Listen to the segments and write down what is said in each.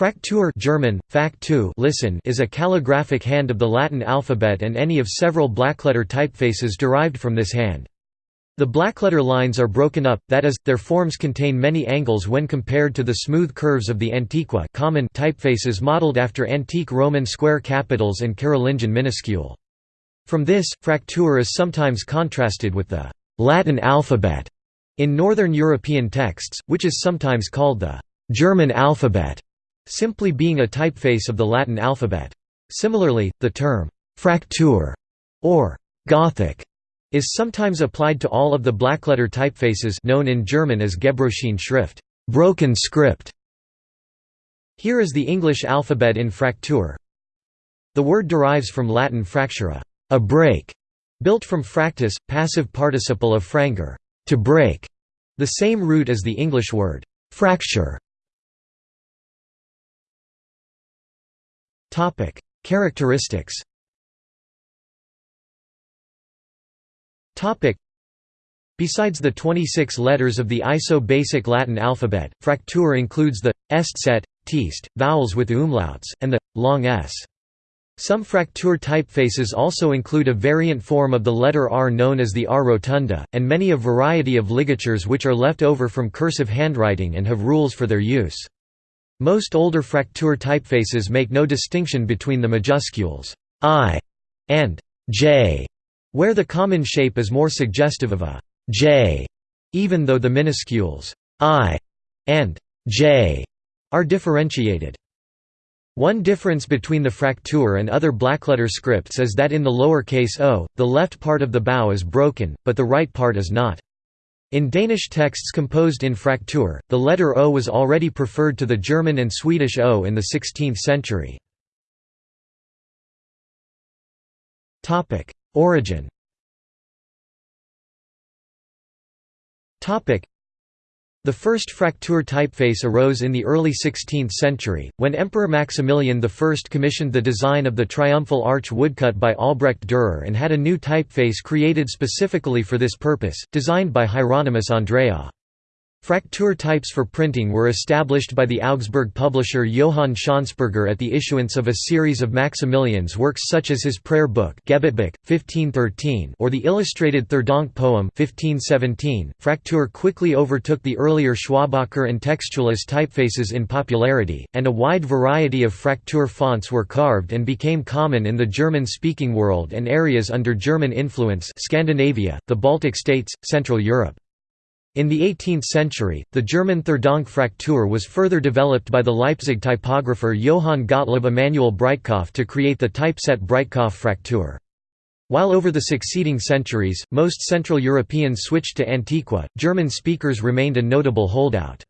Fraktur German, Faktu listen is a calligraphic hand of the Latin alphabet and any of several blackletter typefaces derived from this hand. The blackletter lines are broken up, that is, their forms contain many angles when compared to the smooth curves of the Antiqua common typefaces modeled after antique Roman square capitals and Carolingian minuscule. From this, Fraktur is sometimes contrasted with the «Latin alphabet» in Northern European texts, which is sometimes called the «German alphabet» simply being a typeface of the Latin alphabet. Similarly, the term «Fraktur» or «Gothic» is sometimes applied to all of the blackletter typefaces known in German as Gebrochene Schrift broken script". Here is the English alphabet in Fraktur. The word derives from Latin fractura a break", built from fractus, passive participle of frangere to break", the same root as the English word fracture. Topic: Characteristics. Topic: Besides the 26 letters of the ISO basic Latin alphabet, Fraktur includes the est set, teast, vowels with umlauts, and the long s. Some Fraktur typefaces also include a variant form of the letter R known as the R rotunda, and many a variety of ligatures which are left over from cursive handwriting and have rules for their use. Most older Fraktur typefaces make no distinction between the majuscules I and J, where the common shape is more suggestive of a J, even though the minuscules I and J are differentiated. One difference between the Fraktur and other blackletter scripts is that in the lower case o, the left part of the bow is broken, but the right part is not. In Danish texts composed in Fraktur, the letter O was already preferred to the German and Swedish O in the 16th century. Origin the first Fraktur typeface arose in the early 16th century, when Emperor Maximilian I commissioned the design of the triumphal arch woodcut by Albrecht Dürer and had a new typeface created specifically for this purpose, designed by Hieronymus Andreae. Fraktur types for printing were established by the Augsburg publisher Johann Schönsperger at the issuance of a series of Maximilian's works such as his prayer book 1513 or the illustrated Theurdank poem 1517. Fraktur quickly overtook the earlier Schwabacher and Textualis typefaces in popularity, and a wide variety of Fraktur fonts were carved and became common in the German-speaking world and areas under German influence Scandinavia, the Baltic states, Central Europe. In the 18th century, the German Theurdank Fraktur was further developed by the Leipzig typographer Johann Gottlieb Emanuel Breitkopf to create the typeset Breitkopf Fraktur. While over the succeeding centuries, most Central Europeans switched to Antiqua, German speakers remained a notable holdout.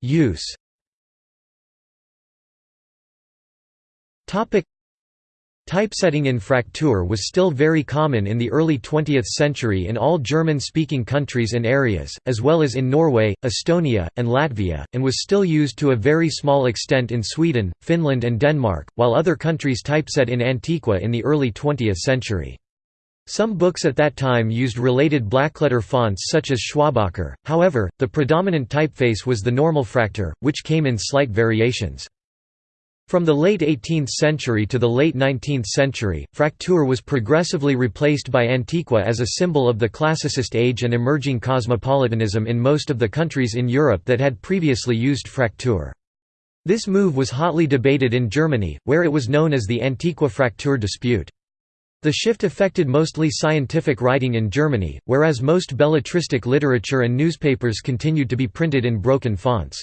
Use Typesetting in Fraktur was still very common in the early 20th century in all German-speaking countries and areas, as well as in Norway, Estonia, and Latvia, and was still used to a very small extent in Sweden, Finland and Denmark, while other countries typeset in Antiqua in the early 20th century. Some books at that time used related blackletter fonts such as Schwabacher, however, the predominant typeface was the normal Fraktur, which came in slight variations. From the late 18th century to the late 19th century, Fraktur was progressively replaced by Antiqua as a symbol of the classicist age and emerging cosmopolitanism in most of the countries in Europe that had previously used Fraktur. This move was hotly debated in Germany, where it was known as the Antiqua Fraktur dispute. The shift affected mostly scientific writing in Germany, whereas most belletristic literature and newspapers continued to be printed in broken fonts.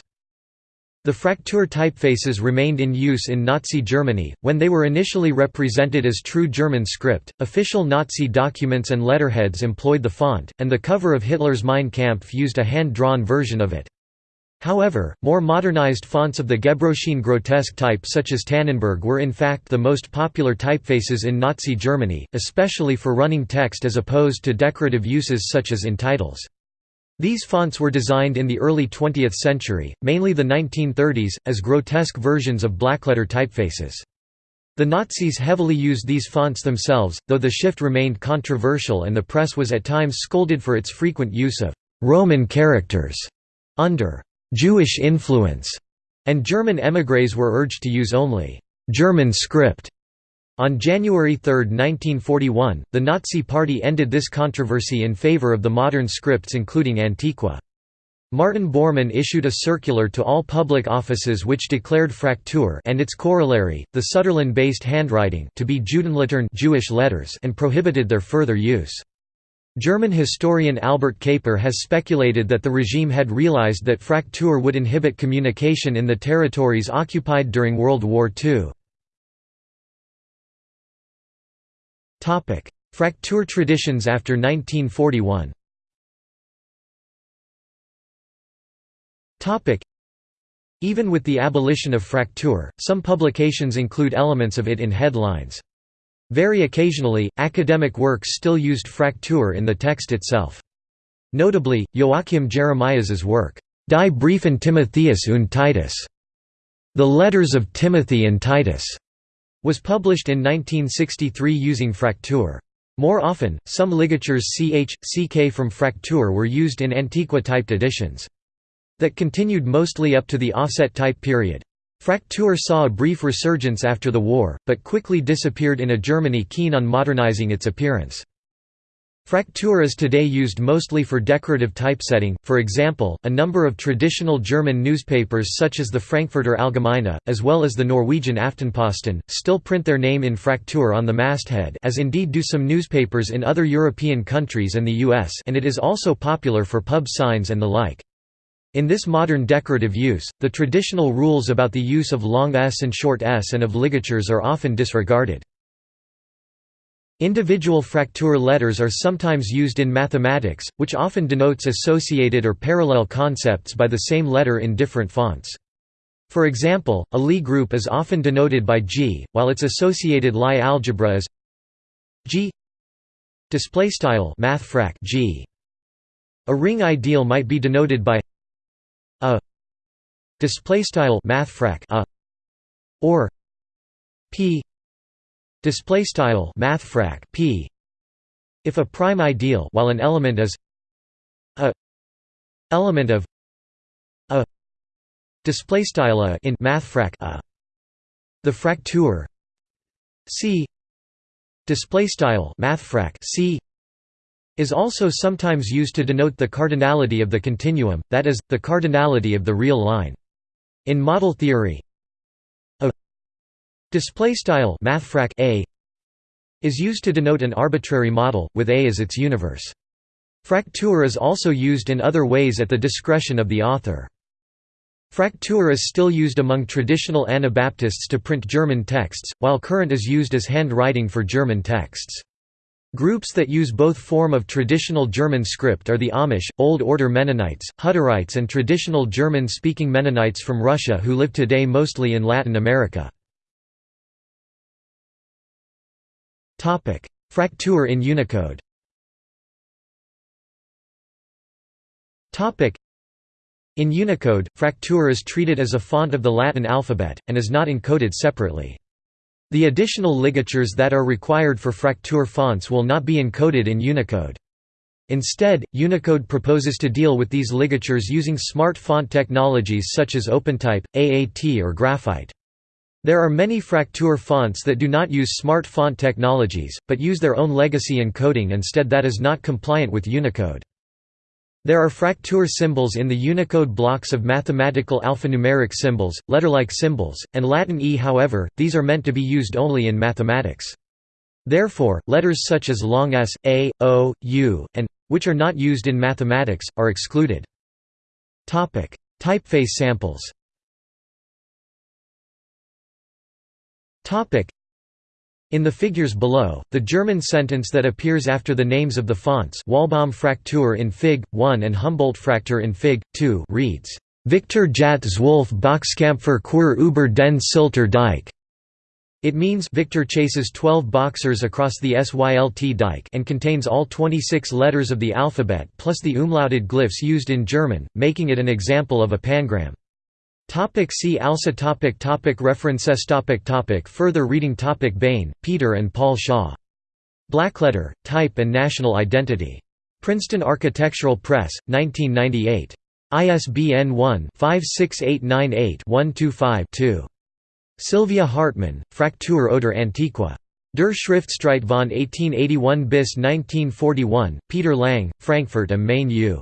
The Fraktur typefaces remained in use in Nazi Germany, when they were initially represented as true German script. Official Nazi documents and letterheads employed the font, and the cover of Hitler's Mein Kampf used a hand-drawn version of it. However, more modernized fonts of the Gebrochene grotesque type such as Tannenberg were in fact the most popular typefaces in Nazi Germany, especially for running text as opposed to decorative uses such as in titles. These fonts were designed in the early 20th century, mainly the 1930s, as grotesque versions of blackletter typefaces. The Nazis heavily used these fonts themselves, though the shift remained controversial and the press was at times scolded for its frequent use of «Roman characters» under «Jewish influence», and German émigrés were urged to use only «German script». On January 3, 1941, the Nazi Party ended this controversy in favor of the modern scripts including Antiqua. Martin Bormann issued a circular to all public offices which declared Fraktur and its corollary, the Sütterlin-based handwriting to be Judenlettern Jewish letters and prohibited their further use. German historian Albert Kapr has speculated that the regime had realized that Fraktur would inhibit communication in the territories occupied during World War II. Fraktur traditions after 1941 Topic: Even with the abolition of Fraktur, some publications include elements of it in headlines. Very occasionally, academic works still used Fraktur in the text itself. Notably, Joachim Jeremias's work, Die Briefen Timotheus und Titus, The Letters of Timothy and Titus, was published in 1963 using Fraktur. More often, some ligatures ch, ck from Fraktur were used in Antiqua-typed editions. That continued mostly up to the offset-type period. Fraktur saw a brief resurgence after the war, but quickly disappeared in a Germany keen on modernizing its appearance. Fraktur is today used mostly for decorative typesetting, for example, a number of traditional German newspapers such as the Frankfurter Allgemeine, as well as the Norwegian Aftenposten, still print their name in Fraktur on the masthead as indeed do some newspapers in other European countries and the US and it is also popular for pub signs and the like. In this modern decorative use, the traditional rules about the use of long s and short s and of ligatures are often disregarded. Individual Fraktur letters are sometimes used in mathematics, which often denotes associated or parallel concepts by the same letter in different fonts. For example, a Lie group is often denoted by G, while its associated Lie algebra is G. A ring ideal might be denoted by a display style math a or p display style math p. If a prime ideal while an element is a element of a display style a in math a. The Fraktur c display style math c is also sometimes used to denote the cardinality of the continuum that is the cardinality of the real line. In model theory Display style mathfrak a is used to denote an arbitrary model with A as its universe. Fraktur is also used in other ways at the discretion of the author. Fraktur is still used among traditional Anabaptists to print German texts, while Kurrent is used as handwriting for German texts. Groups that use both form of traditional German script are the Amish, Old Order Mennonites, Hutterites and traditional German-speaking Mennonites from Russia who live today mostly in Latin America. Fraktur in Unicode In Unicode, Fraktur is treated as a font of the Latin alphabet, and is not encoded separately. The additional ligatures that are required for Fraktur fonts will not be encoded in Unicode. Instead, Unicode proposes to deal with these ligatures using smart font technologies such as OpenType, AAT or Graphite. There are many Fraktur fonts that do not use smart font technologies, but use their own legacy encoding instead that is not compliant with Unicode. There are Fraktur symbols in the Unicode blocks of mathematical alphanumeric symbols, letter-like symbols, and Latin E however, these are meant to be used only in mathematics. Therefore, letters such as long s, a, o, u, and which are not used in mathematics, are excluded. Typeface samples in the figures below, the German sentence that appears after the names of the fonts Walbaum Fraktur in Fig. 1 and Humboldt Fraktur in Fig. 2 reads, Victor jagt Zwölf Boxkampfer Quer über den Sylter Dike. It means Victor chases 12 boxers across the Sylt dike and contains all 26 letters of the alphabet plus the umlauted glyphs used in German, making it an example of a pangram. Topic see also topic topic References topic topic Further reading topic Bain, Peter and Paul Shaw. Blackletter, Type and National Identity. Princeton Architectural Press, 1998. ISBN 1-56898-125-2. Sylvia Hartmann, Fraktur oder Antiqua. Der Schriftstreit von 1881 bis 1941, Peter Lang, Frankfurt am Main U.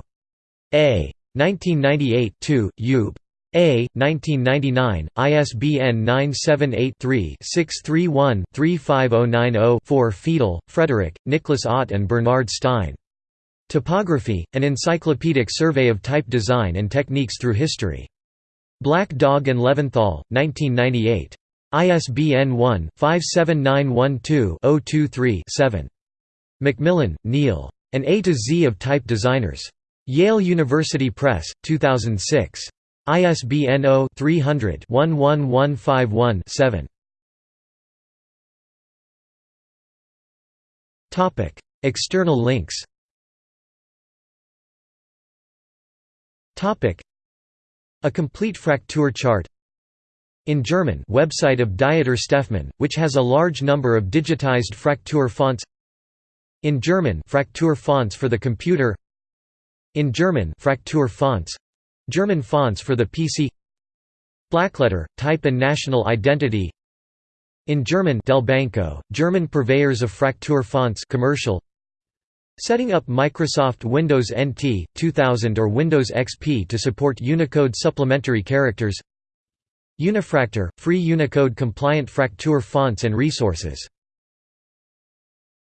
A. 1998 2, Ub. A. 1999, ISBN 978-3-631-35090-4 Friedl, Frederick, Nicholas Ott and Bernard Stein. Typography, an encyclopedic survey of type design and techniques through history. Black Dog and Leventhal, 1998. ISBN 1-57912-023-7. Macmillan, Neil. An A to Z of Type Designers. Yale University Press, 2006. ISBN 0-300-11151-7. External links. A complete Fraktur chart. In German website of Dieter Steffmann, which has a large number of digitized Fraktur fonts. In German Fraktur fonts for the computer. In German Fraktur fonts German fonts for the PC Blackletter, type and national identity In German Delbanco, German purveyors of Fraktur fonts commercial Setting up Microsoft Windows NT, 2000 or Windows XP to support Unicode supplementary characters Unifraktur – free Unicode-compliant Fraktur fonts and resources